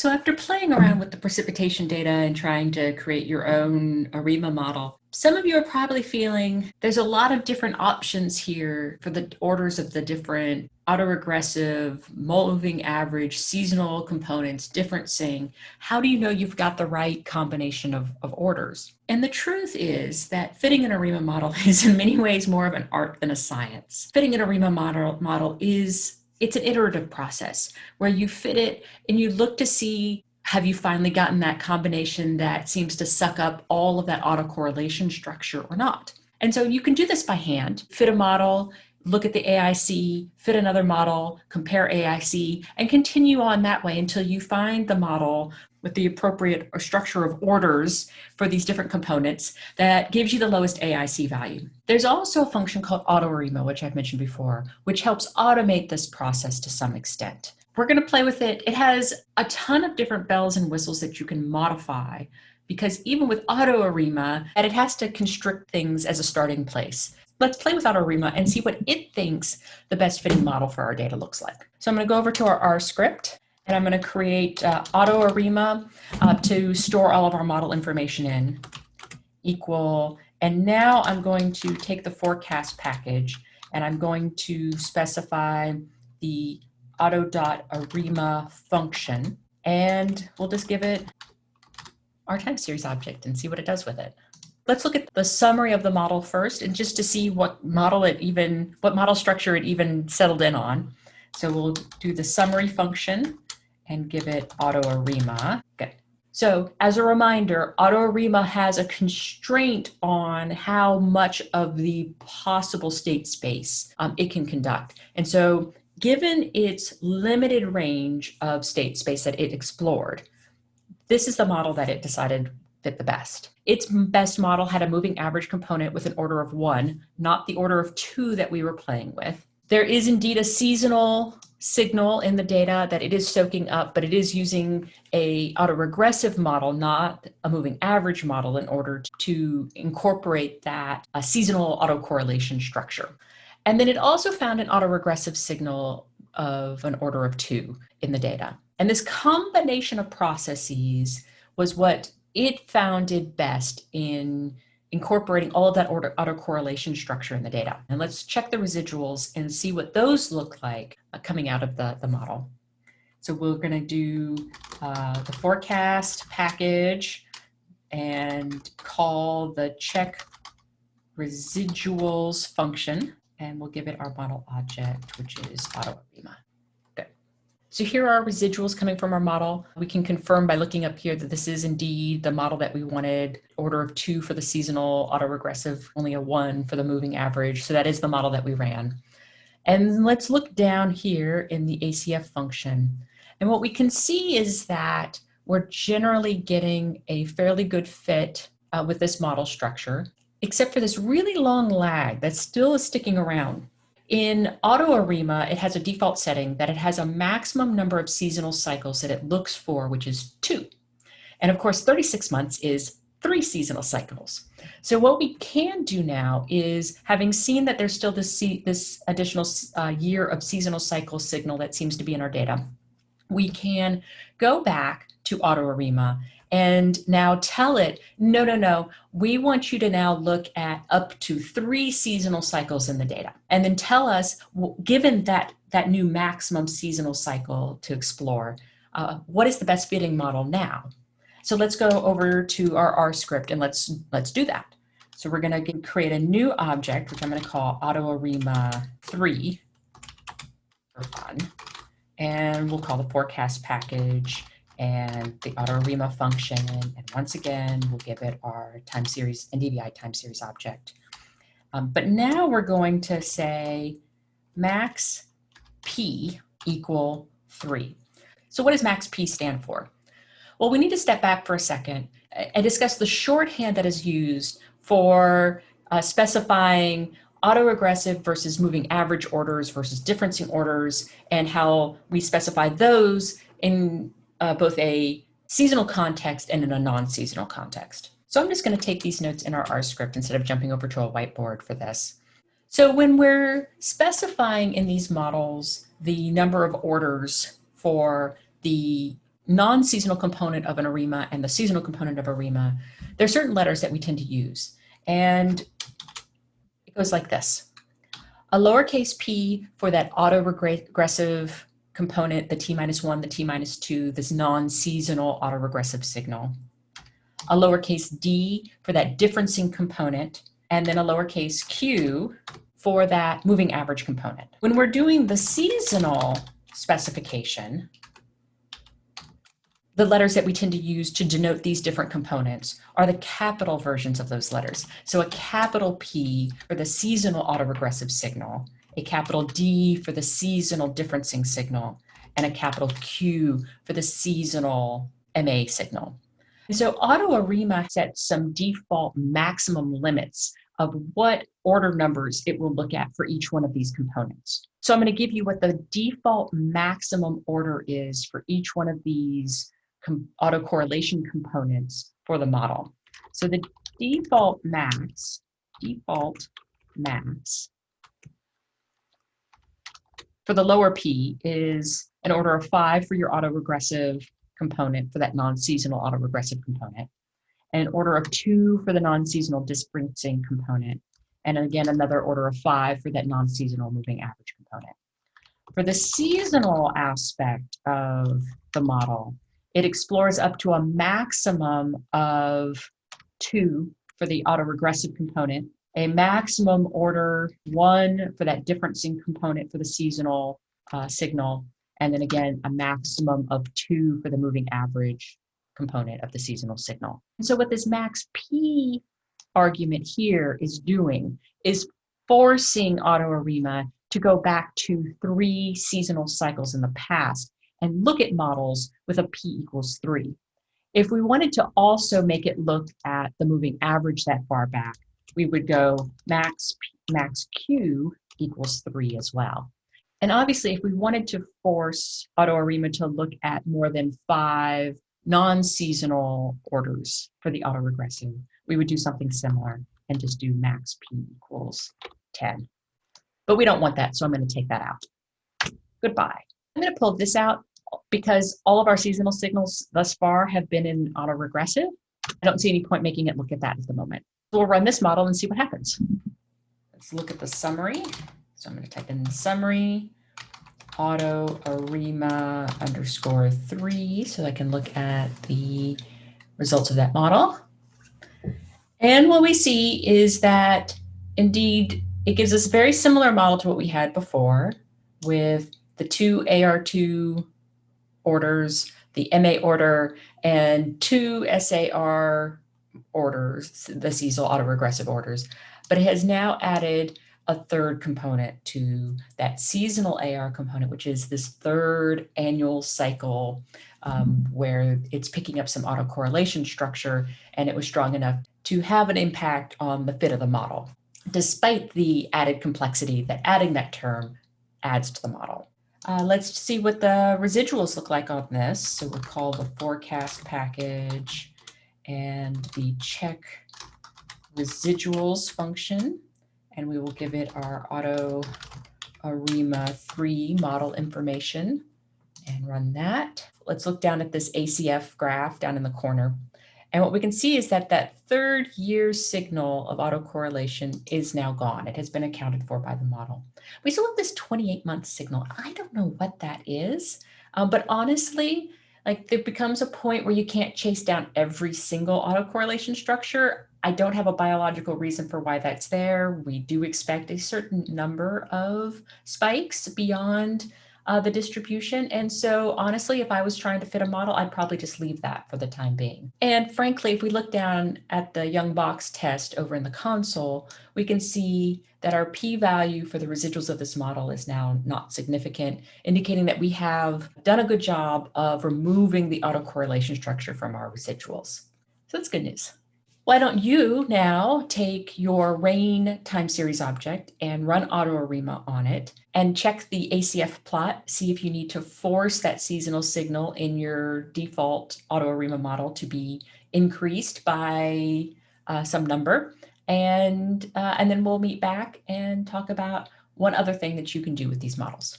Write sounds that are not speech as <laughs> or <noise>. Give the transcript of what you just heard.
So after playing around with the precipitation data and trying to create your own ARIMA model, some of you are probably feeling there's a lot of different options here for the orders of the different autoregressive, moving average, seasonal components, differencing. How do you know you've got the right combination of, of orders? And the truth is that fitting an ARIMA model <laughs> is in many ways more of an art than a science. Fitting an ARIMA model, model is it's an iterative process where you fit it and you look to see have you finally gotten that combination that seems to suck up all of that autocorrelation structure or not. And so you can do this by hand, fit a model, look at the AIC, fit another model, compare AIC, and continue on that way until you find the model with the appropriate structure of orders for these different components that gives you the lowest AIC value. There's also a function called AutoArima, which I've mentioned before, which helps automate this process to some extent. We're going to play with it. It has a ton of different bells and whistles that you can modify because even with AutoArima, that it has to constrict things as a starting place. Let's play with AutoArima and see what it thinks the best fitting model for our data looks like. So I'm going to go over to our R script and I'm going to create uh, AutoArima uh, to store all of our model information in equal. And now I'm going to take the forecast package and I'm going to specify the auto.arima function and we'll just give it our time series object and see what it does with it. Let's look at the summary of the model first and just to see what model it even, what model structure it even settled in on. So we'll do the summary function and give it AutoArima. Good. So as a reminder, AutoArima has a constraint on how much of the possible state space um, it can conduct. And so given its limited range of state space that it explored, this is the model that it decided fit the best. Its best model had a moving average component with an order of one, not the order of two that we were playing with. There is indeed a seasonal signal in the data that it is soaking up, but it is using a autoregressive model, not a moving average model in order to incorporate that a seasonal autocorrelation structure. And then it also found an autoregressive signal of an order of two in the data. And this combination of processes was what it found it best in incorporating all of that order autocorrelation structure in the data. And let's check the residuals and see what those look like uh, coming out of the, the model. So we're going to do uh, the forecast package and call the check residuals function, and we'll give it our model object, which is AutoArima. So here are residuals coming from our model. We can confirm by looking up here that this is indeed the model that we wanted, order of two for the seasonal autoregressive, only a one for the moving average. So that is the model that we ran. And let's look down here in the ACF function. And what we can see is that we're generally getting a fairly good fit uh, with this model structure, except for this really long lag that still is sticking around. In AutoArima, it has a default setting that it has a maximum number of seasonal cycles that it looks for, which is two. And of course, 36 months is three seasonal cycles. So what we can do now is, having seen that there's still this, this additional uh, year of seasonal cycle signal that seems to be in our data, we can go back to AutoArima and now tell it, no, no, no, we want you to now look at up to three seasonal cycles in the data. And then tell us, given that, that new maximum seasonal cycle to explore, uh, what is the best fitting model now? So let's go over to our R script and let's, let's do that. So we're gonna create a new object, which I'm gonna call AutoArima3 for fun. And we'll call the forecast package and the AutoArima function. And once again, we'll give it our time series, NDVI time series object. Um, but now we're going to say max P equal three. So what does max P stand for? Well, we need to step back for a second and discuss the shorthand that is used for uh, specifying autoregressive versus moving average orders versus differencing orders and how we specify those in uh, both a seasonal context and in a non-seasonal context. So I'm just going to take these notes in our R script instead of jumping over to a whiteboard for this. So when we're specifying in these models the number of orders for the non-seasonal component of an ARIMA and the seasonal component of ARIMA, there are certain letters that we tend to use. And it goes like this. A lowercase p for that autoregressive component, the t minus one, the t minus two, this non-seasonal autoregressive signal. A lowercase d for that differencing component, and then a lowercase q for that moving average component. When we're doing the seasonal specification, the letters that we tend to use to denote these different components are the capital versions of those letters. So a capital P for the seasonal autoregressive signal, a capital D for the seasonal differencing signal, and a capital Q for the seasonal MA signal. And so AutoArima sets some default maximum limits of what order numbers it will look at for each one of these components. So I'm going to give you what the default maximum order is for each one of these autocorrelation components for the model. So the default max, default max for the lower P is an order of five for your autoregressive component for that non-seasonal autoregressive component, an order of two for the non-seasonal differencing component, and again, another order of five for that non-seasonal moving average component. For the seasonal aspect of the model, it explores up to a maximum of two for the autoregressive component, a maximum order one for that differencing component for the seasonal uh, signal, and then again, a maximum of two for the moving average component of the seasonal signal. And so what this max P argument here is doing is forcing AutoArima to go back to three seasonal cycles in the past and look at models with a p equals 3. If we wanted to also make it look at the moving average that far back, we would go max, max q equals 3 as well. And obviously, if we wanted to force AutoArima to look at more than five non-seasonal orders for the autoregressive, we would do something similar and just do max p equals 10. But we don't want that, so I'm going to take that out. Goodbye. I'm going to pull this out because all of our seasonal signals thus far have been in autoregressive, I don't see any point making it look at that at the moment. So we'll run this model and see what happens. Let's look at the summary. So I'm going to type in summary auto arima underscore three so I can look at the results of that model. And what we see is that indeed it gives us a very similar model to what we had before with the two AR2 orders, the MA order, and two SAR orders, the seasonal autoregressive orders. But it has now added a third component to that seasonal AR component, which is this third annual cycle um, where it's picking up some autocorrelation structure and it was strong enough to have an impact on the fit of the model, despite the added complexity that adding that term adds to the model. Uh, let's see what the residuals look like on this. So we'll call the forecast package and the check residuals function. And we will give it our auto ARIMA 3 model information and run that. Let's look down at this ACF graph down in the corner. And what we can see is that that third year signal of autocorrelation is now gone. It has been accounted for by the model. We still have this 28 month signal. I don't know what that is, um, but honestly, like there becomes a point where you can't chase down every single autocorrelation structure. I don't have a biological reason for why that's there. We do expect a certain number of spikes beyond uh, the distribution. And so honestly, if I was trying to fit a model, I'd probably just leave that for the time being. And frankly, if we look down at the Ljung-Box test over in the console, we can see that our p-value for the residuals of this model is now not significant, indicating that we have done a good job of removing the autocorrelation structure from our residuals. So that's good news. Why don't you now take your rain time series object and run AutoArima on it and check the ACF plot, see if you need to force that seasonal signal in your default AutoArima model to be increased by uh, some number. And, uh, and then we'll meet back and talk about one other thing that you can do with these models.